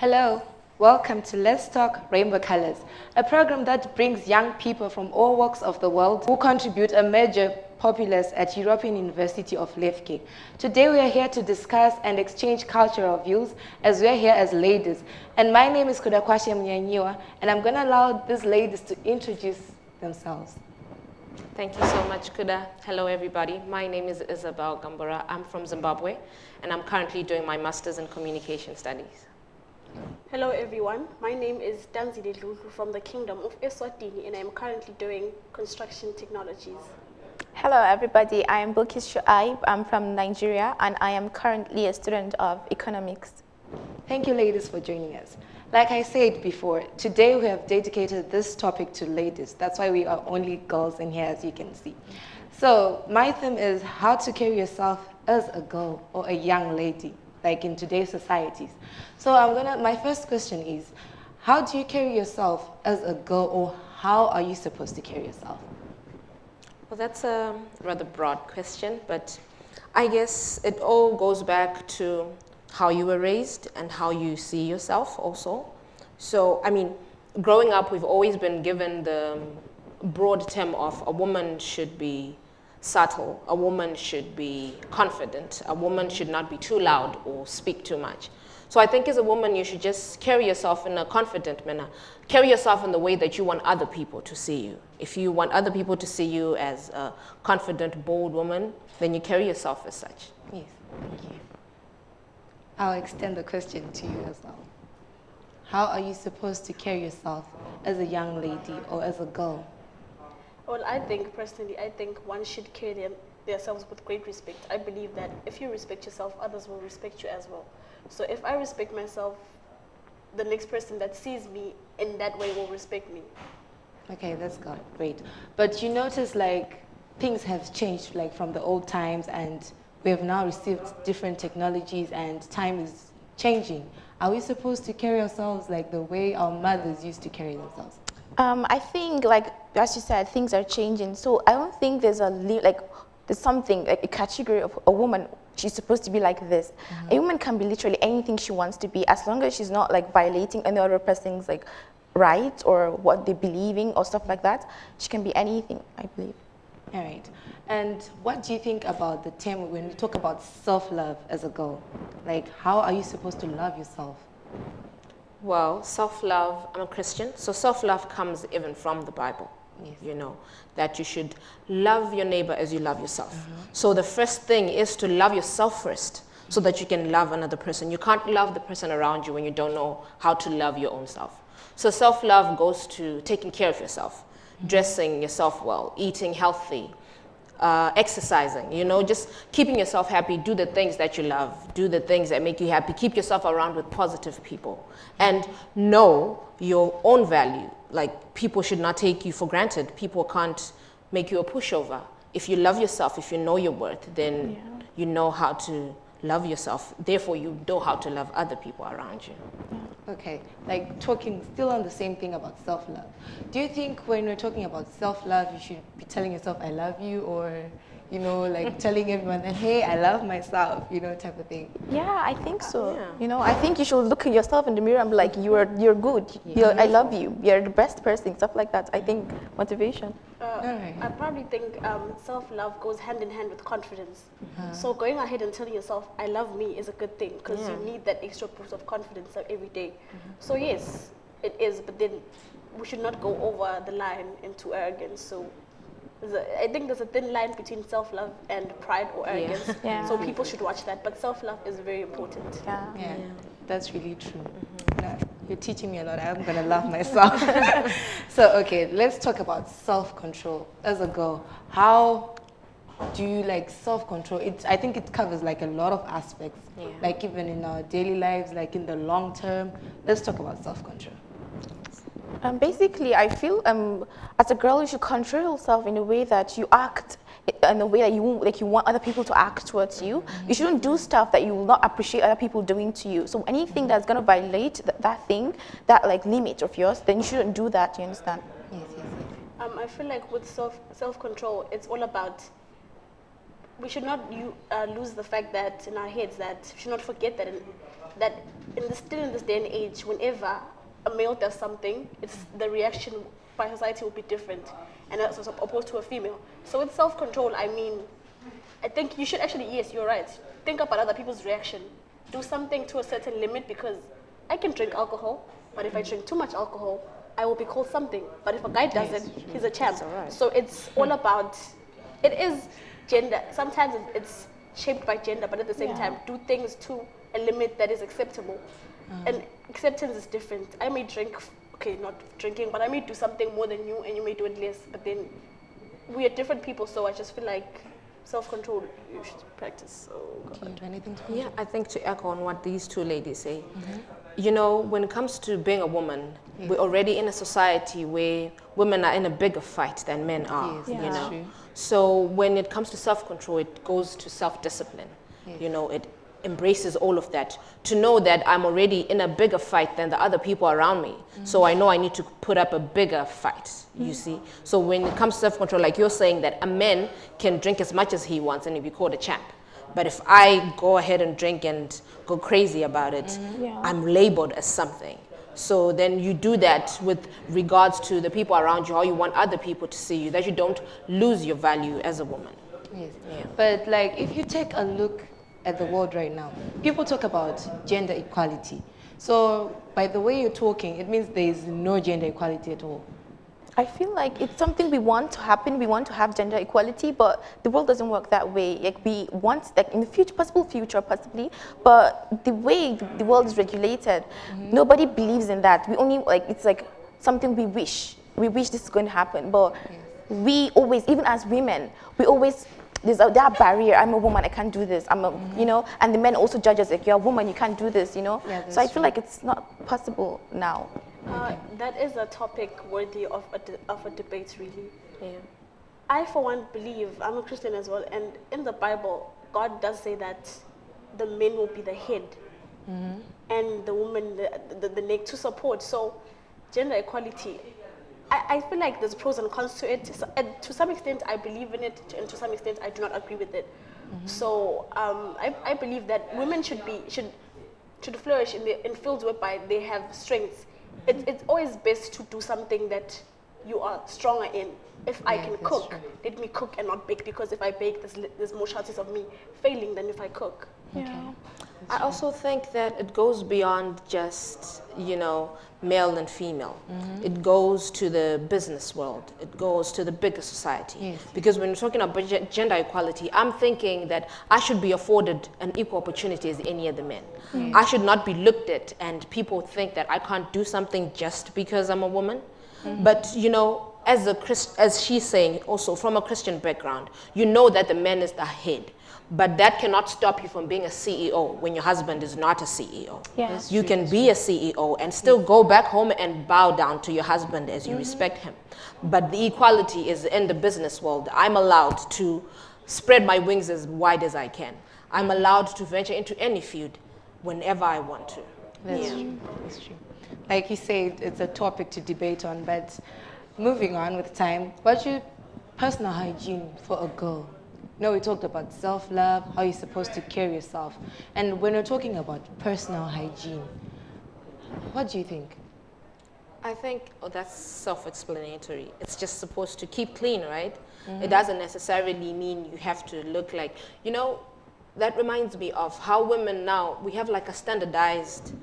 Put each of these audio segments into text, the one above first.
Hello, welcome to Let's Talk Rainbow Colors, a program that brings young people from all walks of the world who contribute a major populace at European University of Lefke. Today we are here to discuss and exchange cultural views as we are here as ladies. And my name is Kudakwashe Mnyanyiwa, and I'm going to allow these ladies to introduce themselves. Thank you so much, Kuda. Hello, everybody. My name is Isabel Gambara. I'm from Zimbabwe, and I'm currently doing my Master's in Communication Studies. Hello everyone, my name is Thandzile Dludlu from the Kingdom of Eswatini and I'm currently doing construction technologies. Hello everybody, I am Bilkis Shuaib, I'm from Nigeria and I am currently a student of economics. Thank you ladies for joining us. Like I said before, today we have dedicated this topic to ladies. That's why we are only girls in here as you can see. So my theme is how to carry yourself as a girl or a young lady like in today's societies. So I'm gonna, my first question is, how do you carry yourself as a girl or how are you supposed to carry yourself? Well, that's a rather broad question, but I guess it all goes back to how you were raised and how you see yourself also. So, I mean, growing up, we've always been given the broad term of a woman should be subtle. A woman should be confident. A woman should not be too loud or speak too much. So I think as a woman, you should just carry yourself in a confident manner. Carry yourself in the way that you want other people to see you. If you want other people to see you as a confident, bold woman, then you carry yourself as such. Yes, thank you. I'll extend the question to you as well. How are you supposed to carry yourself as a young lady or as a girl? Well, I think personally, I think one should carry them, themselves with great respect. I believe that if you respect yourself, others will respect you as well. So if I respect myself, the next person that sees me in that way will respect me. Okay, that's good. Great. But you notice like things have changed like from the old times and we have now received different technologies and time is changing. Are we supposed to carry ourselves like the way our mothers used to carry themselves? Um, I think, like as you said, things are changing. So I don't think there's a like there's something like a category of a woman. She's supposed to be like this. Mm -hmm. A woman can be literally anything she wants to be, as long as she's not like violating any other person's like rights or what they're believing or stuff like that. She can be anything, I believe. All right. And what do you think about the term when we talk about self-love as a girl? Like, how are you supposed to love yourself? Well, self-love, I'm a Christian, so self-love comes even from the Bible. Yes. You know, that you should love your neighbor as you love yourself. Mm -hmm. So the first thing is to love yourself first so that you can love another person. You can't love the person around you when you don't know how to love your own self. So self-love goes to taking care of yourself, mm -hmm. dressing yourself well, eating healthy, uh, exercising, you know, just keeping yourself happy, do the things that you love, do the things that make you happy, keep yourself around with positive people, and know your own value. Like, people should not take you for granted. People can't make you a pushover. If you love yourself, if you know your worth, then yeah. you know how to love yourself. Therefore, you know how to love other people around you. Okay, like talking still on the same thing about self-love. Do you think when we're talking about self-love, you should be telling yourself, I love you, or you know, like telling everyone that, hey, I love myself, you know, type of thing. Yeah, I think so. Yeah. You know, I think you should look at yourself in the mirror and be like, you're, you're good. Yeah. You're, I love you. You're the best person, stuff like that. I think motivation. Uh, right. I probably think um, self-love goes hand in hand with confidence. Uh -huh. So going ahead and telling yourself, I love me is a good thing because yeah. you need that extra boost of confidence every day. Mm -hmm. So yes, it is, but then we should not go over the line into arrogance. So a, I think there's a thin line between self-love and pride or arrogance. Yeah. yeah. So people should watch that. But self-love is very important. Yeah, yeah. yeah. that's really true. Mm -hmm. you're teaching me a lot. I'm gonna love myself. so okay, let's talk about self-control. As a girl, how do you like self-control? It I think it covers like a lot of aspects. Yeah. Like even in our daily lives, like in the long term. Let's talk about self-control. Um, basically, I feel um, as a girl, you should control yourself in a way that you act in a way that you like you want other people to act towards you. Mm -hmm. You shouldn't do stuff that you will not appreciate other people doing to you. So anything that's going to violate th that thing, that like limit of yours, then you shouldn't do that. You understand? Yes, yes, yes. Um, I feel like with self self control, it's all about. We should not you, uh, lose the fact that in our heads that we should not forget that in, that in this, still in this day and age, whenever a male does something, it's the reaction by society will be different, and that's opposed to a female. So with self-control, I mean, I think you should actually, yes, you're right. Think about other people's reaction. Do something to a certain limit because I can drink alcohol, but if I drink too much alcohol, I will be called something. But if a guy doesn't, he's a champ. right. So it's all about, it is gender. Sometimes it's shaped by gender, but at the same Yeah. time, do things to a limit that is acceptable. Uh-huh. And acceptance is different. I may drink, okay, not drinking, but I may do something more than you, and you may do it less. But then we are different people, so I just feel like self-control you should practice. So Do you have anything to Yeah, I think to echo on what these two ladies say, mm-hmm. you know, when it comes to being a woman, we're already in a society where women are in a bigger fight than men are. Yes, you that's know, true. so when it comes to self-control, it goes to self-discipline. You know, it embraces all of that to know that I'm already in a bigger fight than the other people around me. So I know I need to put up a bigger fight. You mm-hmm. see. So when it comes to self-control, like you're saying that a man can drink as much as he wants and he'll be called a champ. But if I go ahead and drink and go crazy about it, mm-hmm. Yeah. I'm labeled as something. So then you do that with regards to the people around you, how you want other people to see you, that you don't lose your value as a woman. Yes. Yeah. But like if you take a look at the world right now, people talk about gender equality. So by the way you're talking, it means there is no gender equality at all. I feel like it's something we want to happen. We want to have gender equality, but the world doesn't work that way. Like we want, like in the future, possible future, possibly, but the way the- world is regulated, mm-hmm. nobody believes in that. We only like it's like something we wish. We wish this is going to happen, but we always, even as women, we always there's a, that barrier. I'm a woman. I can't do this. I'm a, you know, and the men also judge us like you're a woman. You can't do this. You know. Yeah, so I that's feel like it's not possible now. uh, that is a topic worthy of a, de- of a debate, really. Yeah. I, for one, believe, I'm a Christian as well, and in the Bible, God does say that the men will be the head and the woman the, the, the neck to support. So, gender equality, I, I feel like there's pros and cons to it. So, and to some extent, I believe in it, and to some extent, I do not agree with it. So, um, I, I believe that women should be should should flourish in the in fields whereby they have strengths. It's it's always best to do something that you are stronger in. If I can cook, true. let me cook and not bake because if I bake, there's, there's more chances of me failing than if I cook. Yeah. I also think that it goes beyond just, you know, male and female. Mm-hmm. It goes to the business world. It goes to the bigger society. Yes. Because when you're talking about gender equality, I'm thinking that I should be afforded an equal opportunity as any other man. I should not be looked at and people think that I can't do something just because I'm a woman. Mm-hmm. But, you know, as a Christ, as she's saying, also from a Christian background, you know that the man is the head. But that cannot stop you from being a CEO when your husband is not a CEO. Yeah. You true, can that's be a CEO and still go back home and bow down to your husband as you mm-hmm. respect him. But the equality is in the business world. I'm allowed to spread my wings as wide as I can. I'm allowed to venture into any field whenever I want to. That's Yeah. true. That's true. Like you said, it's a topic to debate on, but moving on with time, what's your personal hygiene for a girl? No, we talked about self-love, how you're supposed to care yourself. And when we're talking about personal hygiene, what do you think? I think oh, that's self-explanatory. It's just supposed to keep clean, right? It doesn't necessarily mean you have to look like, you know, that reminds me of how women now, we have like a standardized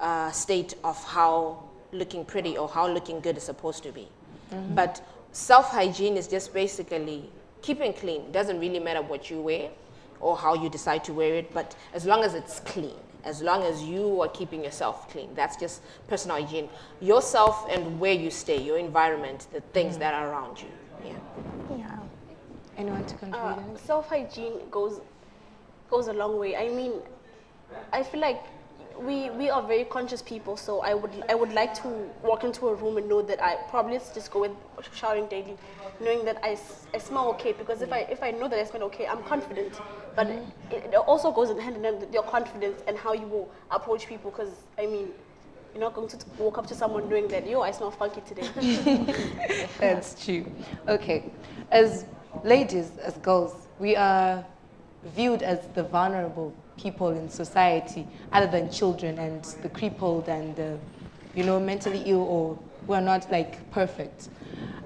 uh, state of how looking pretty or how looking good is supposed to be. But self-hygiene is just basically keeping clean. It doesn't really matter what you wear or how you decide to wear it, but as long as it's clean, as long as you are keeping yourself clean, that's just personal hygiene. Yourself and where you stay, your environment, the things that are around you. Yeah. Yeah. Anyone to contribute? Uh, self hygiene goes goes a long way. I mean, I feel like we we are very conscious people. So I would I would like to walk into a room and know that I probably just go with showering daily, knowing that I smell okay. Because if I if I know that I smell okay, I'm confident. But it, it also goes in hand in hand with your confidence and how you will approach people. Because I mean. You're not going to walk up to someone knowing that, yo, I smell funky today. That's true. Okay. As ladies, as girls, we are viewed as the vulnerable people in society other than children and the crippled and the, you know, mentally ill or who are not like perfect.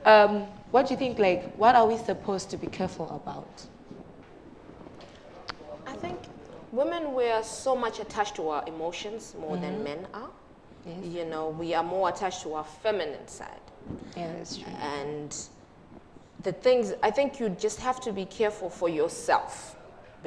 Um, what do you think, like, what are we supposed to be careful about? I think women, we are so much attached to our emotions more mm -hmm. than mm-hmm. men are. Yes. You know, we are more attached to our feminine side. Yeah, that's true. And the things, I think you just have to be careful for yourself,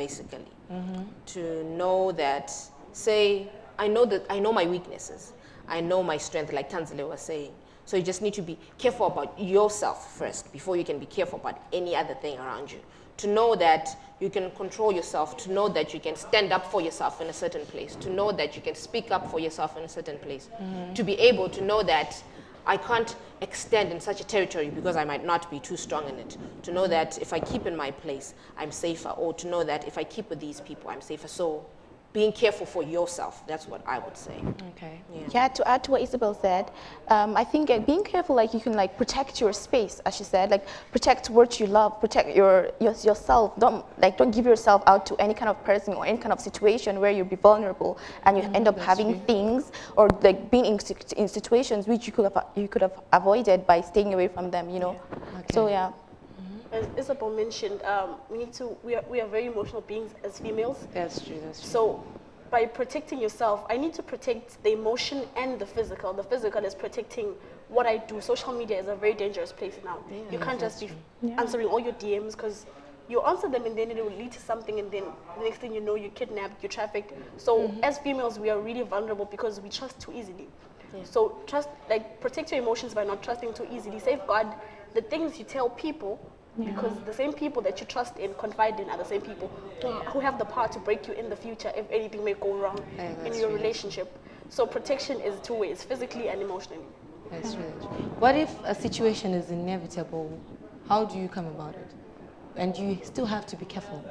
basically, mm -hmm. to know that, say, I know that I know my weaknesses, I know my strength, like Thandzile was saying. So you just need to be careful about yourself first before you can be careful about any other thing around you. To know that you can control yourself, to know that you can stand up for yourself in a certain place, to know that you can speak up for yourself in a certain place, mm -hmm. to be able to know that I can't extend in such a territory because I might not be too strong in it. To know that if I keep in my place, I'm safer, or to know that if I keep with these people, I'm safer. So being careful for yourself. That's what I would say. Okay. Yeah. yeah to add to what Isabel said, um, I think uh, being careful, like you can like protect your space, as she said, like protect what you love, protect your, your yourself. Don't like don't give yourself out to any kind of person or any kind of situation where you'll be vulnerable and you mm, end up having true. things or like being in, in situations which you could have you could have avoided by staying away from them. You know. Yeah. Okay. So yeah as Isabel mentioned, um, we need to, we are, we are very emotional beings as females. That's true, that's true. So by protecting yourself, I need to protect the emotion and the physical. The physical is protecting what I do. Social media is a very dangerous place now. Yeah, you can't just be yeah. answering all your DMs because you answer them and then it will lead to something and then the next thing you know you're kidnapped, you're trafficked. So mm -hmm. as females, we are really vulnerable because we trust too easily. Yeah. So trust, like protect your emotions by not trusting too easily. Safeguard the things you tell people yeah. Because the same people that you trust in, confide in, are the same people who, who have the power to break you in the future if anything may go wrong yeah, in your relationship. So protection is two ways, physically and emotionally. That's really true. What if a situation is inevitable? How do you come about it? And you still have to be careful.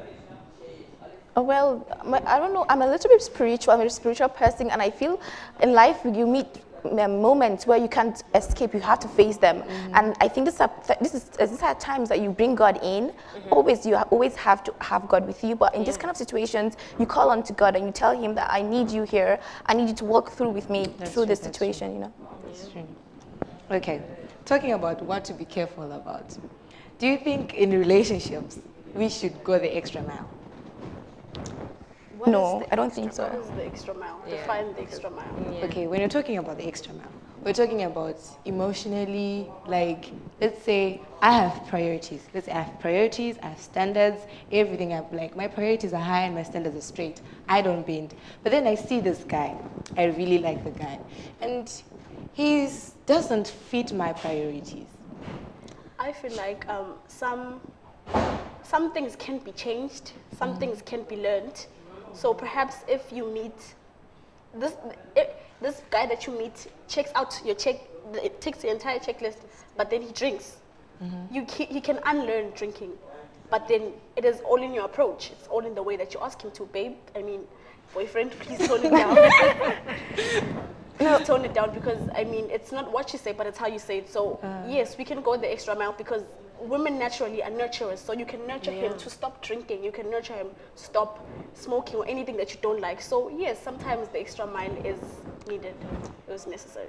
Oh, well, I don't know. I'm a little bit spiritual. I'm a spiritual person, and I feel in life you meet moments where you can't escape, you have to face them. Mm -hmm. And I think this, are, this is these are times that you bring God in. Mm -hmm. Always, you always have to have God with you. But in yeah. this kind of situations, you call on to God and you tell Him that I need you here. I need you to walk through with me that's through true, this situation. True. You know. That's true. Okay, talking about what to be careful about. Do you think in relationships we should go the extra mile? What no, I don't think so. What is the extra mile? Yeah. Define the extra mile. Yeah. Okay, when you're talking about the extra mile, we're talking about emotionally, like, let's say I have priorities. Let's say I have priorities, I have standards, everything. I'm like, my priorities are high and my standards are straight. I don't bend. But then I see this guy. I really like the guy. And he doesn't fit my priorities. I feel like um, some, some things can be changed, some mm. things can be learned so perhaps if you meet this, if this guy that you meet checks out your check, it takes the entire checklist, but then he drinks. Mm -hmm. You he can unlearn drinking, but then it is all in your approach. It's all in the way that you ask him to, babe. I mean, boyfriend, please tone it down. no. tone it down because I mean it's not what you say, but it's how you say it. So uh. yes, we can go the extra mile because women naturally are nurturers, so you can nurture yeah. him to stop drinking, you can nurture him to stop smoking or anything that you don't like. So yes, sometimes the extra mile is needed, it was necessary.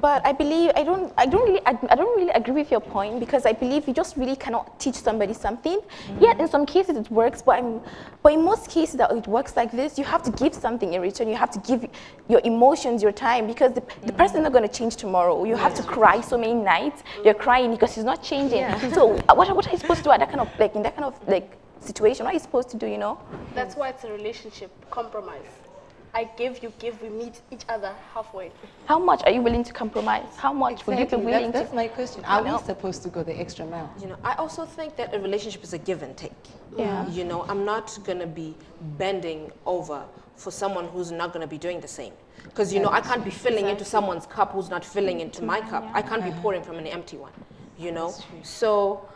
But I believe I don't I don't really I, don't really agree with your point because I believe you just really cannot teach somebody something. Mm. Yet in some cases it works, but I'm, but in most cases that it works like this, you have to give something in return. You have to give your emotions, your time, because the, the mm person is not going to change tomorrow. You yeah. have to cry so many nights. You're crying because he's not changing. Yeah. so what what are you supposed to do at that kind of like in that kind of like situation? What are you supposed to do? You know? That's why it's a relationship compromise. I give, you give, we meet each other halfway. How much are you willing to compromise? How much exactly. would you be willing that's, to? That's my question. Are we supposed to go the extra mile? You know, I also think that a relationship is a give and take. Yeah. You know, I'm not going to be bending over for someone who's not going to be doing the same. Because, you know, I can't be filling exactly. into someone's cup who's not filling into my cup. Yeah. I can't be pouring from an empty one, you know? So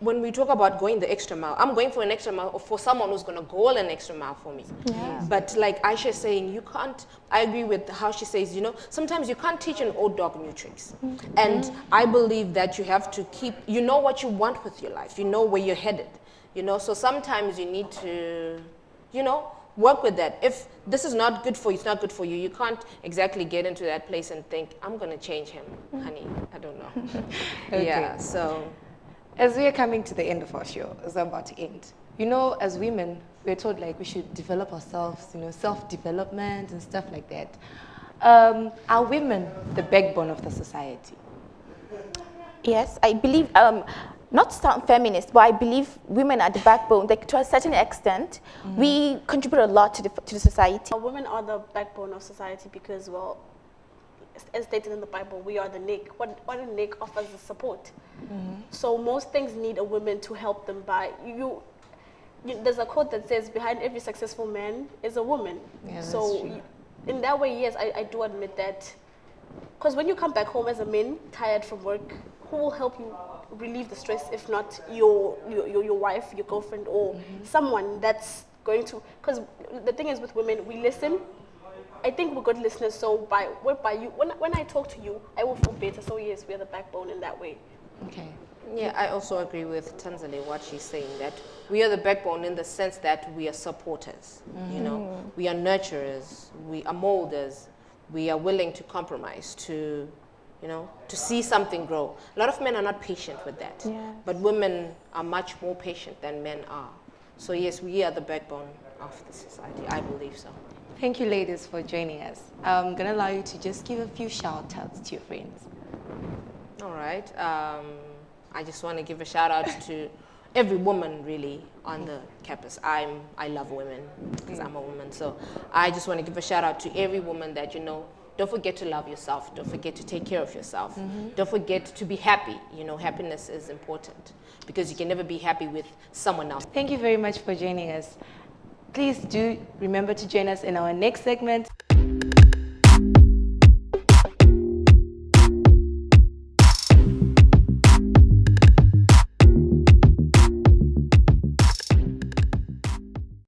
when we talk about going the extra mile, I'm going for an extra mile for someone who's going to go an extra mile for me. Yeah. But like Aisha is saying, you can't, I agree with how she says, you know, sometimes you can't teach an old dog new tricks. Mm -hmm. And I believe that you have to keep, you know what you want with your life, you know where you're headed, you know, so sometimes you need to, you know, work with that. If this is not good for you, it's not good for you. You can't exactly get into that place and think, I'm going to change him, honey. I don't know. Okay. Yeah, so. As we are coming to the end of our show, as we're about to end, you know, as women, we're told like we should develop ourselves, you know, self-development and stuff like that. Um, are women the backbone of the society? Yes, I believe, um, not sound feminist, but I believe women are the backbone. Like to a certain extent, we contribute a lot to the, to the society. Women are the backbone of society because, well, as- stated in the Bible, we are the neck. What, what a neck offers is support. Mm-hmm. So most things need a woman to help them by. You, you, there's a quote that says, behind every successful man is a woman. Yeah, that's so in that way, yes, I, I do admit that. Because when you come back home as a man, tired from work, who will help you relieve the stress if not your your, your, your wife, your girlfriend, or mm-hmm. someone that's going to? Because the thing is with women, we listen. I think we're good listeners. So by whereby you, when when I talk to you, I will feel better. So yes, we are the backbone in that way. Okay. Yeah, I also agree with Thandzile what she's saying that we are the backbone in the sense that we are supporters. You know, mm-hmm. we are nurturers, we are molders, we are willing to compromise to, you know, to see something grow. A lot of men are not patient with that, Yes. but women are much more patient than men are. So yes, we are the backbone of the society. I believe so. Thank you, ladies, for joining us. I'm going to allow you to just give a few shout outs to your friends. All right. Um, I just want to give a shout out to every woman really on the campus. I'm I love women because I'm a woman. So I just want to give a shout out to every woman that you know. Don't forget to love yourself. Don't forget to take care of yourself. Don't forget to be happy. You know, happiness is important because you can never be happy with someone else. Thank you very much for joining us. Please do remember to join us in our next segment.